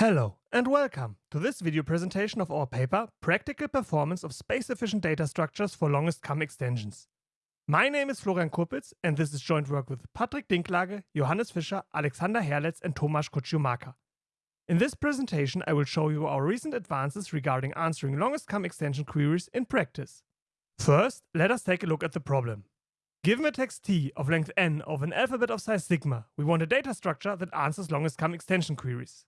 Hello and welcome to this video presentation of our paper Practical Performance of Space-Efficient Data Structures for Longest Common Extensions. My name is Florian Kurpicz and this is joint work with Patrick Dinklage, Johannes Fischer, Alexander Herlez and Tomasz Kociumaka. In this presentation I will show you our recent advances regarding answering longest common extension queries in practice. First, let us take a look at the problem. Given a text t of length n of an alphabet of size sigma, we want a data structure that answers longest common extension queries.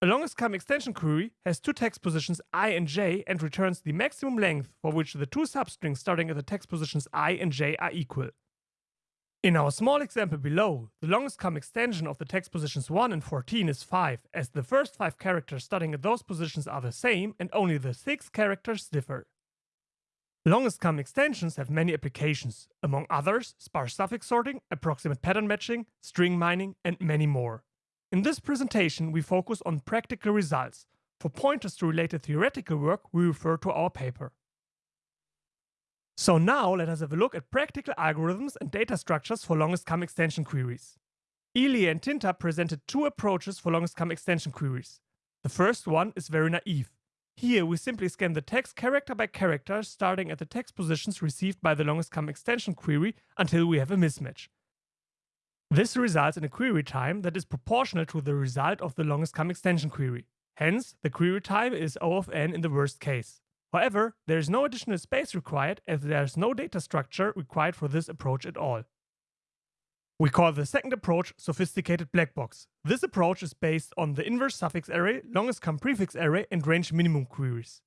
A longest common extension query has two text positions i and j and returns the maximum length for which the two substrings starting at the text positions i and j are equal. In our small example below, the longest common extension of the text positions 1 and 14 is 5, as the first 5 characters starting at those positions are the same and only the 6 characters differ. Longest common extensions have many applications, among others sparse suffix sorting, approximate pattern matching, string mining, and many more. In this presentation, we focus on practical results. For pointers to related theoretical work, we refer to our paper. So now let us have a look at practical algorithms and data structures for longest common extension queries. Ilie and Tinta presented two approaches for longest common extension queries. The first one is very naive. Here we simply scan the text character by character starting at the text positions received by the longest common extension query until we have a mismatch. This results in a query time that is proportional to the result of the longest common extension query. Hence, the query time is O of n in the worst case. However, there is no additional space required as there is no data structure required for this approach at all. We call the second approach sophisticated black box. This approach is based on the inverse suffix array, longest common prefix array and range minimum queries.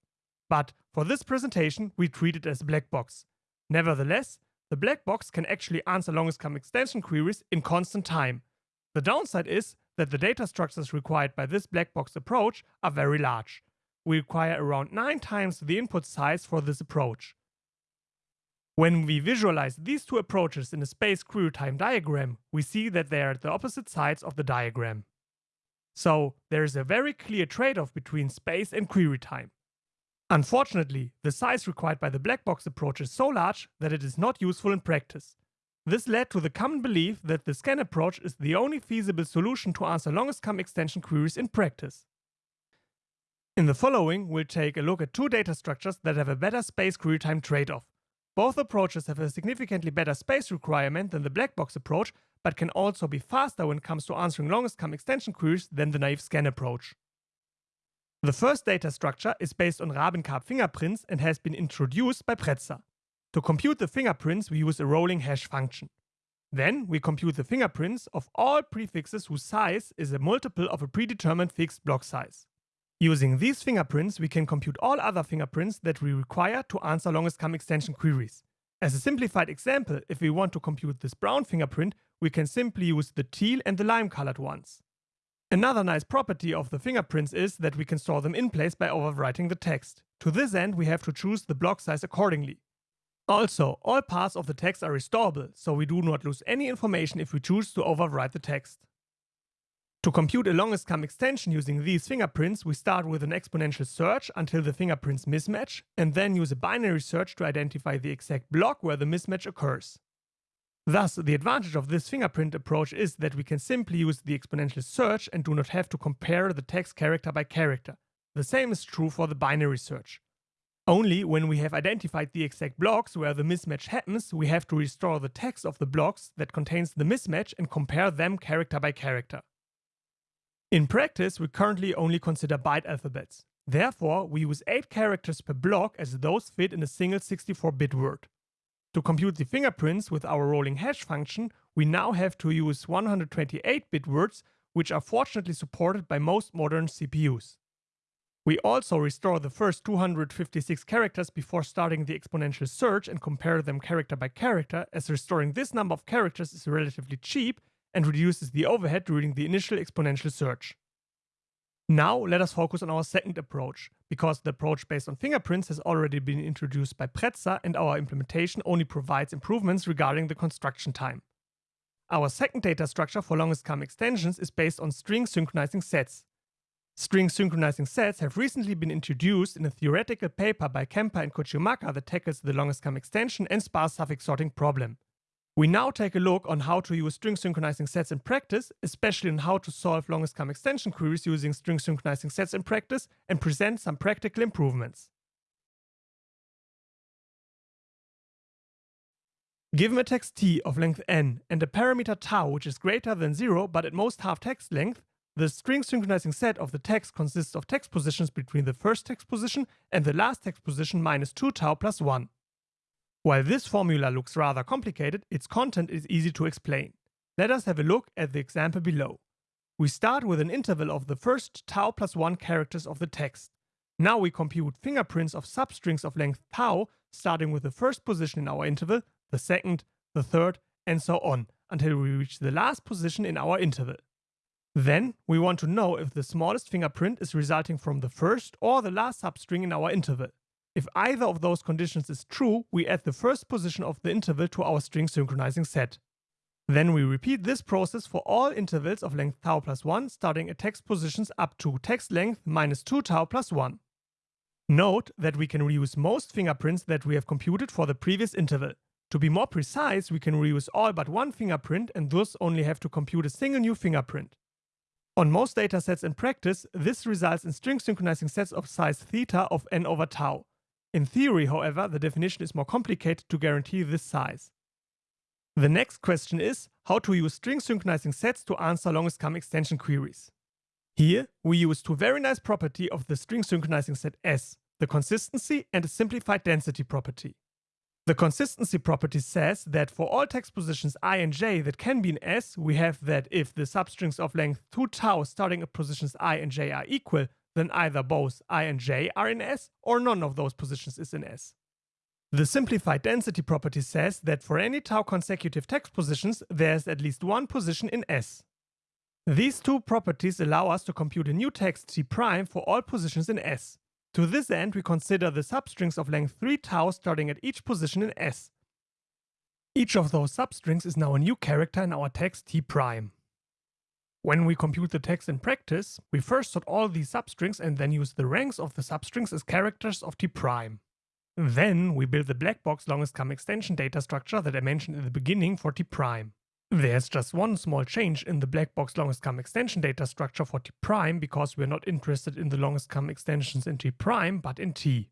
But for this presentation, we treat it as a black box. Nevertheless, the black box can actually answer longest common extension queries in constant time. The downside is that the data structures required by this black box approach are very large. We require around 9 times the input size for this approach. When we visualize these two approaches in a space query time diagram, we see that they are at the opposite sides of the diagram. So there is a very clear trade-off between space and query time. Unfortunately, the size required by the black box approach is so large that it is not useful in practice. This led to the common belief that the scan approach is the only feasible solution to answer longest common extension queries in practice. In the following, we'll take a look at two data structures that have a better space query time trade-off. Both approaches have a significantly better space requirement than the black box approach, but can also be faster when it comes to answering longest common extension queries than the naive scan approach. The first data structure is based on Rabin-Karp fingerprints and has been introduced by Prezza. To compute the fingerprints, we use a rolling hash function. Then we compute the fingerprints of all prefixes whose size is a multiple of a predetermined fixed block size. Using these fingerprints, we can compute all other fingerprints that we require to answer longest common extension queries. As a simplified example, if we want to compute this brown fingerprint, we can simply use the teal and the lime colored ones. Another nice property of the fingerprints is that we can store them in place by overwriting the text. To this end, we have to choose the block size accordingly. Also, all parts of the text are restorable, so we do not lose any information if we choose to overwrite the text. To compute a longest common extension using these fingerprints, we start with an exponential search until the fingerprints mismatch, and then use a binary search to identify the exact block where the mismatch occurs. Thus, the advantage of this fingerprint approach is that we can simply use the exponential search and do not have to compare the text character by character. The same is true for the binary search. Only when we have identified the exact blocks where the mismatch happens, we have to restore the text of the blocks that contains the mismatch and compare them character by character. In practice, we currently only consider byte alphabets. Therefore, we use 8 characters per block as those fit in a single 64-bit word. To compute the fingerprints with our rolling hash function, we now have to use 128-bit words, which are fortunately supported by most modern CPUs. We also restore the first 256 characters before starting the exponential search and compare them character by character, as restoring this number of characters is relatively cheap and reduces the overhead during the initial exponential search. Now let us focus on our second approach, because the approach based on fingerprints has already been introduced by Prezza and our implementation only provides improvements regarding the construction time. Our second data structure for longest common extensions is based on string synchronizing sets. String synchronizing sets have recently been introduced in a theoretical paper by Kempa and Kociumaka that tackles the longest common extension and sparse suffix sorting problem. We now take a look on how to use string synchronizing sets in practice, especially on how to solve longest common extension queries using string synchronizing sets in practice and present some practical improvements. Given a text t of length n and a parameter tau which is greater than 0 but at most half text length, the string synchronizing set of the text consists of text positions between the first text position and the last text position minus 2 tau plus 1. While this formula looks rather complicated, its content is easy to explain. Let us have a look at the example below. We start with an interval of the first tau plus 1 characters of the text. Now we compute fingerprints of substrings of length tau, starting with the first position in our interval, the second, the third, and so on, until we reach the last position in our interval. Then we want to know if the smallest fingerprint is resulting from the first or the last substring in our interval. If either of those conditions is true, we add the first position of the interval to our string synchronizing set. Then we repeat this process for all intervals of length tau plus 1 starting at text positions up to text length minus 2 tau plus 1. Note that we can reuse most fingerprints that we have computed for the previous interval. To be more precise, we can reuse all but one fingerprint and thus only have to compute a single new fingerprint. On most datasets in practice, this results in string synchronizing sets of size theta of n over tau. In theory, however, the definition is more complicated to guarantee this size. The next question is how to use string synchronizing sets to answer longest common extension queries. Here, we use two very nice property of the string synchronizing set S, the consistency and a simplified density property. The consistency property says that for all text positions i and j that can be in S, we have that if the substrings of length 2 tau starting at positions i and j are equal, then either both i and j are in S or none of those positions is in S. The simplified density property says that for any tau consecutive text positions, there's at least one position in S. These two properties allow us to compute a new text t prime for all positions in S. To this end, we consider the substrings of length 3 tau starting at each position in S. Each of those substrings is now a new character in our text t prime. When we compute the text in practice, we first sort all these substrings and then use the ranks of the substrings as characters of t prime. Then we build the black box longest common extension data structure that I mentioned in the beginning for t prime. There's just one small change in the black box longest common extension data structure for t prime because we're not interested in the longest common extensions in t prime but in t.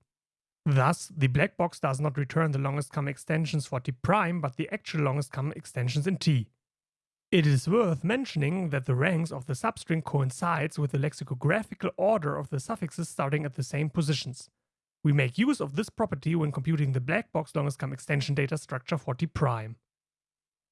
Thus, the black box does not return the longest common extensions for t prime but the actual longest common extensions in t. It is worth mentioning that the ranks of the substring coincides with the lexicographical order of the suffixes starting at the same positions. We make use of this property when computing the black box longest common extension data structure for t prime.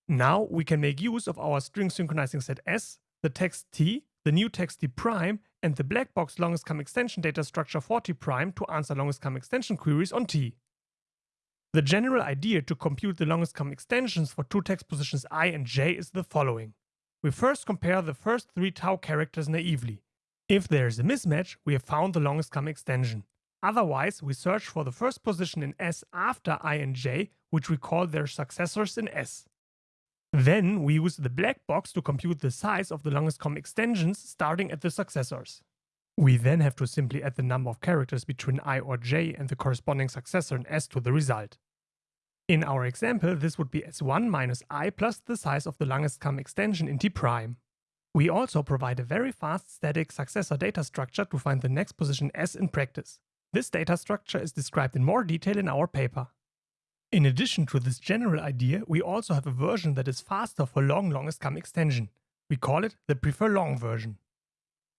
Now we can make use of our string synchronizing set S, the text T, the new text T prime, and the black box longest common extension data structure for T prime to answer longest common extension queries on T. The general idea to compute the longest common extensions for two text positions i and j is the following. We first compare the first three tau characters naively. If there is a mismatch, we have found the longest common extension. Otherwise, we search for the first position in S after i and j, which we call their successors in S. Then we use the black box to compute the size of the longest common extensions starting at the successors. We then have to simply add the number of characters between i or j and the corresponding successor in s to the result. In our example, this would be s1 minus i plus the size of the longest common extension in t prime. We also provide a very fast static successor data structure to find the next position s in practice. This data structure is described in more detail in our paper. In addition to this general idea, we also have a version that is faster for long longest common extension. We call it the prefer long version.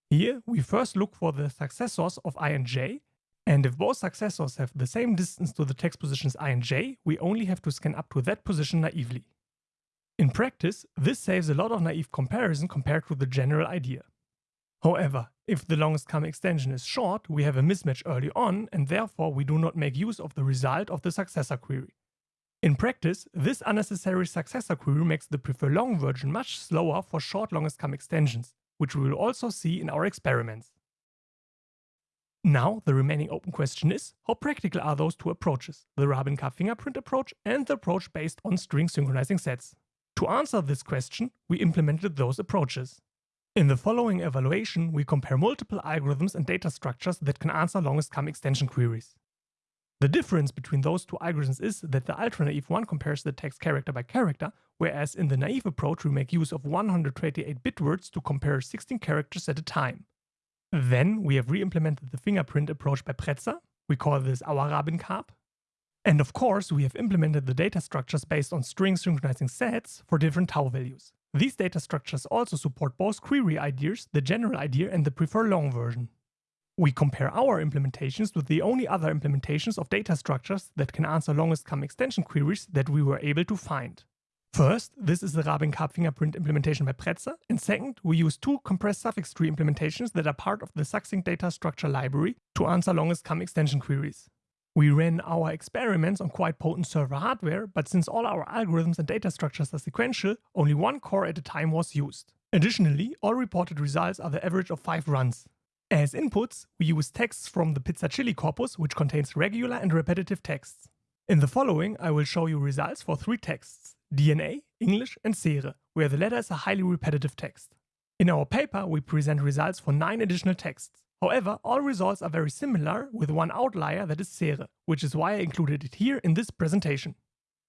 Here, we first look for the successors of i and j, and if both successors have the same distance to the text positions i and j, we only have to scan up to that position naively. In practice, this saves a lot of naive comparison compared to the general idea. However, if the longest common extension is short, we have a mismatch early on and therefore we do not make use of the result of the successor query. In practice, this unnecessary successor query makes the prefer long version much slower for short longest common extensions, which we will also see in our experiments. Now, the remaining open question is, how practical are those two approaches, the Rabin-Karp fingerprint approach and the approach based on string synchronizing sets? To answer this question, we implemented those approaches. In the following evaluation, we compare multiple algorithms and data structures that can answer longest common extension queries. The difference between those two algorithms is that the ultra-naive one compares the text character by character, whereas in the naive approach we make use of 128 bit words to compare 16 characters at a time. Then we have re-implemented the fingerprint approach by Prezza, we call this our Rabin-Karp. And of course we have implemented the data structures based on string synchronizing sets for different tau values. These data structures also support both query ideas, the general idea and the prefer long version. We compare our implementations with the only other implementations of data structures that can answer longest common extension queries that we were able to find. First, this is the Rabin-Karp fingerprint implementation by Prezza, and second, we use two compressed suffix tree implementations that are part of the succinct data structure library to answer longest common extension queries. We ran our experiments on quite potent server hardware, but since all our algorithms and data structures are sequential, only one core at a time was used. Additionally, all reported results are the average of 5 runs, as inputs, we use texts from the Pizza Chili corpus, which contains regular and repetitive texts. In the following, I will show you results for three texts, DNA, English and Cere, where the latter is a highly repetitive text. In our paper, we present results for nine additional texts. However, all results are very similar, with one outlier that is Cere, which is why I included it here in this presentation.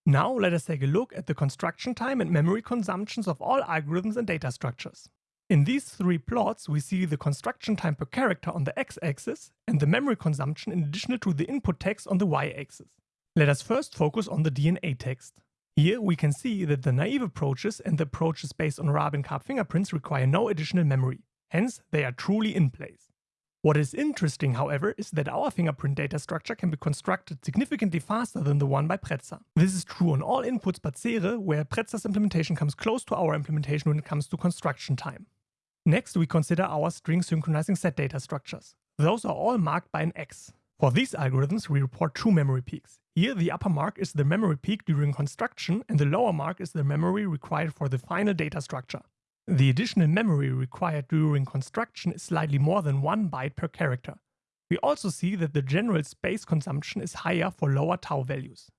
Now let us take a look at the construction time and memory consumptions of all algorithms and data structures. In these three plots, we see the construction time per character on the x-axis and the memory consumption in addition to the input text on the y-axis. Let us first focus on the DNA text. Here we can see that the naive approaches and the approaches based on Rabin-Karp fingerprints require no additional memory, hence they are truly in place. What is interesting, however, is that our fingerprint data structure can be constructed significantly faster than the one by Prezza. This is true on all inputs but Cere, where Prezza's implementation comes close to our implementation when it comes to construction time. Next, we consider our string synchronizing set data structures. Those are all marked by an X. For these algorithms, we report two memory peaks. Here, the upper mark is the memory peak during construction and the lower mark is the memory required for the final data structure. The additional memory required during construction is slightly more than 1 byte per character. We also see that the general space consumption is higher for lower tau values.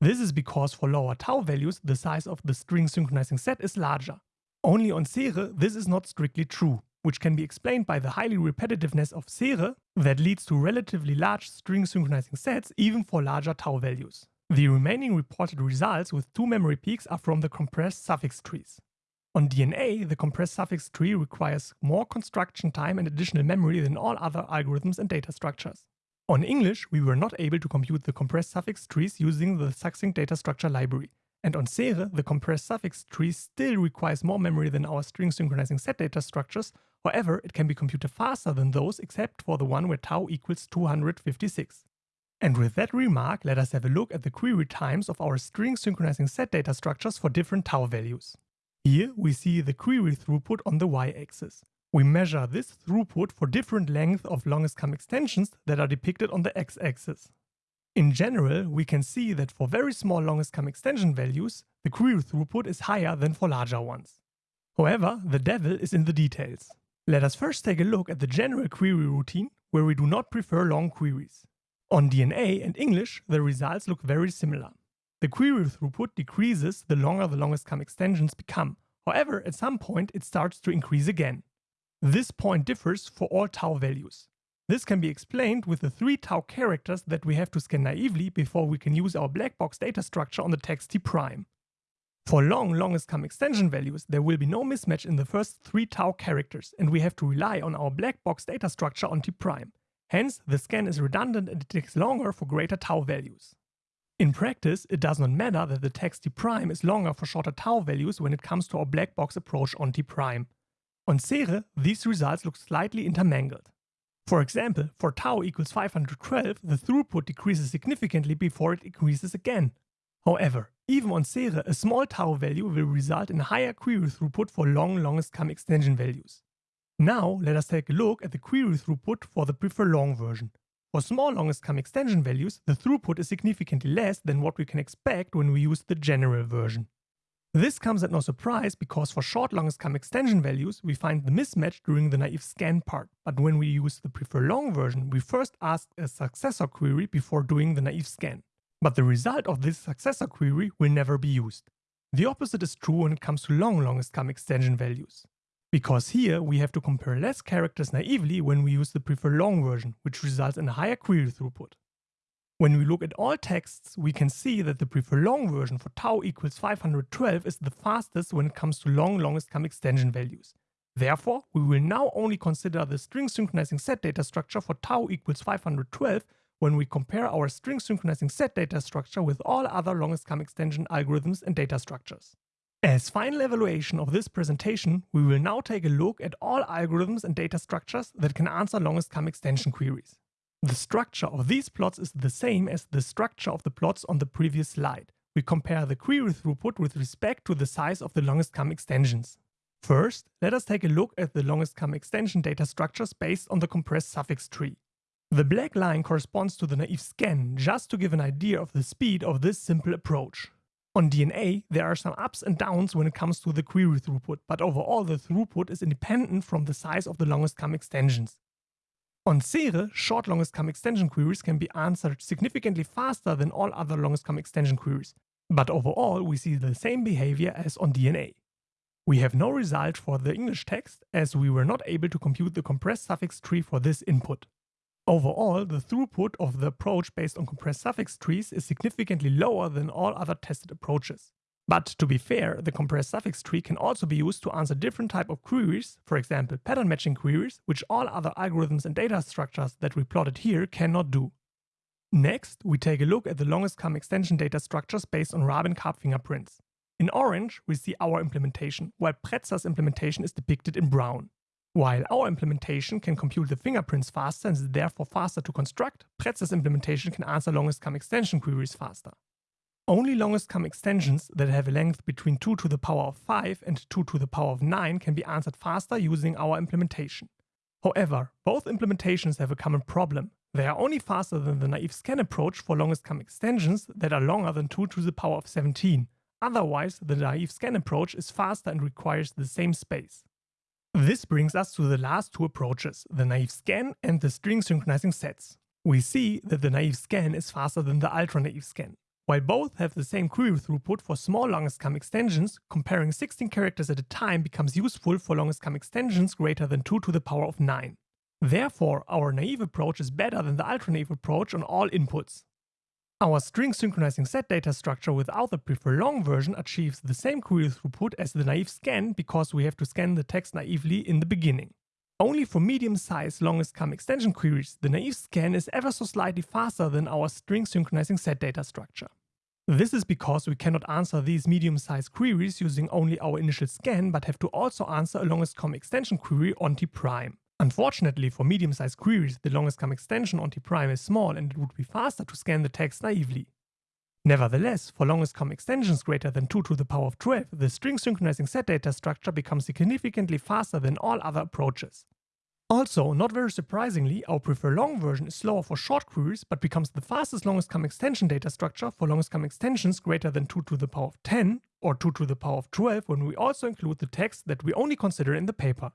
This is because for lower tau values, the size of the string synchronizing set is larger. Only on Cere this is not strictly true, which can be explained by the highly repetitiveness of Cere that leads to relatively large string synchronizing sets even for larger tau values. The remaining reported results with two memory peaks are from the compressed suffix trees. On DNA, the compressed suffix tree requires more construction time and additional memory than all other algorithms and data structures. On English, we were not able to compute the compressed suffix trees using the succinct data structure library, and on Cere, the compressed suffix tree still requires more memory than our string synchronizing set data structures, however it can be computed faster than those except for the one where tau equals 256. And with that remark, let us have a look at the query times of our string synchronizing set data structures for different tau values. Here we see the query throughput on the y-axis. We measure this throughput for different lengths of longest common extensions that are depicted on the x-axis. In general, we can see that for very small longest common extension values, the query throughput is higher than for larger ones. However, the devil is in the details. Let us first take a look at the general query routine, where we do not prefer long queries. On DNA and English, the results look very similar. The query throughput decreases the longer the longest common extensions become. However, at some point it starts to increase again. This point differs for all tau values. This can be explained with the 3 tau characters that we have to scan naively before we can use our black box data structure on the text T prime. For long longest common extension values, there will be no mismatch in the first 3 tau characters and we have to rely on our black box data structure on T prime. Hence, the scan is redundant and it takes longer for greater tau values. In practice, it does not matter that the text T prime is longer for shorter tau values when it comes to our black box approach on T prime. On Cere, these results look slightly intermingled. For example, for tau equals 512, the throughput decreases significantly before it increases again. However, even on Cere, a small tau value will result in higher query throughput for long longest common extension values. Now let us take a look at the query throughput for the prefer long version. For small longest common extension values, the throughput is significantly less than what we can expect when we use the general version. This comes at no surprise because for short longest common extension values, we find the mismatch during the naive scan part. But when we use the prefer long version, we first ask a successor query before doing the naive scan. But the result of this successor query will never be used. The opposite is true when it comes to long longest common extension values. Because here we have to compare less characters naively when we use the prefer long version, which results in a higher query throughput. When we look at all texts, we can see that the prefer long version for tau equals 512 is the fastest when it comes to long longest common extension values. Therefore, we will now only consider the string synchronizing set data structure for tau equals 512 when we compare our string synchronizing set data structure with all other longest common extension algorithms and data structures. As final evaluation of this presentation, we will now take a look at all algorithms and data structures that can answer longest common extension queries. The structure of these plots is the same as the structure of the plots on the previous slide. We compare the query throughput with respect to the size of the longest common extensions. First, let us take a look at the longest common extension data structures based on the compressed suffix tree. The black line corresponds to the naive scan, just to give an idea of the speed of this simple approach. On DNA, there are some ups and downs when it comes to the query throughput, but overall the throughput is independent from the size of the longest common extensions. On Cere, short longest common extension queries can be answered significantly faster than all other longest common extension queries, but overall we see the same behavior as on DNA. We have no result for the English text as we were not able to compute the compressed suffix tree for this input. Overall, the throughput of the approach based on compressed suffix trees is significantly lower than all other tested approaches. But to be fair, the compressed suffix tree can also be used to answer different type of queries, for example pattern matching queries, which all other algorithms and data structures that we plotted here cannot do. Next, we take a look at the longest common extension data structures based on Rabin-Karp fingerprints. In orange, we see our implementation, while Prezza's implementation is depicted in brown. While our implementation can compute the fingerprints faster and is therefore faster to construct, Prezza's implementation can answer longest common extension queries faster. Only longest common extensions that have a length between 2 to the power of 5 and 2 to the power of 9 can be answered faster using our implementation. However, both implementations have a common problem. They are only faster than the naive scan approach for longest common extensions that are longer than 2 to the power of 17, Otherwise, the naive scan approach is faster and requires the same space. This brings us to the last two approaches, the naive scan and the string synchronizing sets. We see that the naive scan is faster than the ultra-naive scan. While both have the same query throughput for small longest common extensions, comparing 16 characters at a time becomes useful for longest common extensions greater than 2 to the power of 9. Therefore, our naive approach is better than the ultra-naive approach on all inputs. Our string synchronizing set data structure without the prefer long version achieves the same query throughput as the naive scan because we have to scan the text naively in the beginning. Only for medium-sized longest common extension queries, the naive scan is ever so slightly faster than our string synchronizing set data structure. This is because we cannot answer these medium-sized queries using only our initial scan, but have to also answer a longest common extension query on T prime. Unfortunately for medium-sized queries, the longest common extension on T-prime is small and it would be faster to scan the text naively. Nevertheless, for longest common extensions greater than 2 to the power of 12, the string synchronizing set data structure becomes significantly faster than all other approaches. Also, not very surprisingly, our prefer long version is slower for short queries, but becomes the fastest longest common extension data structure for longest common extensions greater than 2 to the power of 10 or 2 to the power of 12 when we also include the text that we only consider in the paper.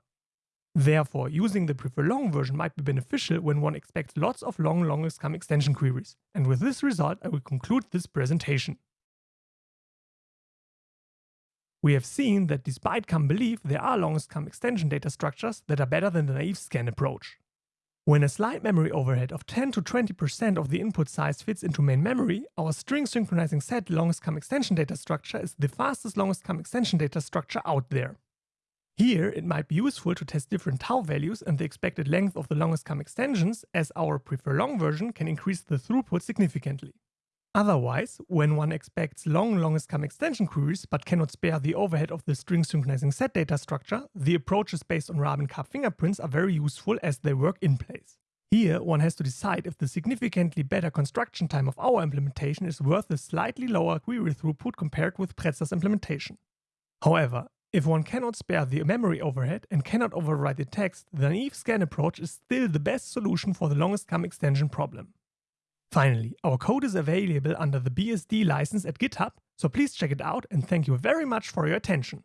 Therefore, using the prefer long version might be beneficial when one expects lots of long longest common extension queries. And with this result, I will conclude this presentation. We have seen that despite common belief, there are longest common extension data structures that are better than the naive scan approach. When a slight memory overhead of 10 to 20% of the input size fits into main memory, our string synchronizing set longest common extension data structure is the fastest longest common extension data structure out there. Here, it might be useful to test different tau values and the expected length of the longest common extensions, as our prefer long version can increase the throughput significantly. Otherwise, when one expects long longest common extension queries but cannot spare the overhead of the string synchronizing set data structure, the approaches based on Rabin-Karp fingerprints are very useful as they work in place. Here, one has to decide if the significantly better construction time of our implementation is worth the slightly lower query throughput compared with Prezza's implementation. However, if one cannot spare the memory overhead and cannot overwrite the text, the naive scan approach is still the best solution for the longest common extension problem. Finally, our code is available under the BSD license at GitHub, so please check it out and thank you very much for your attention.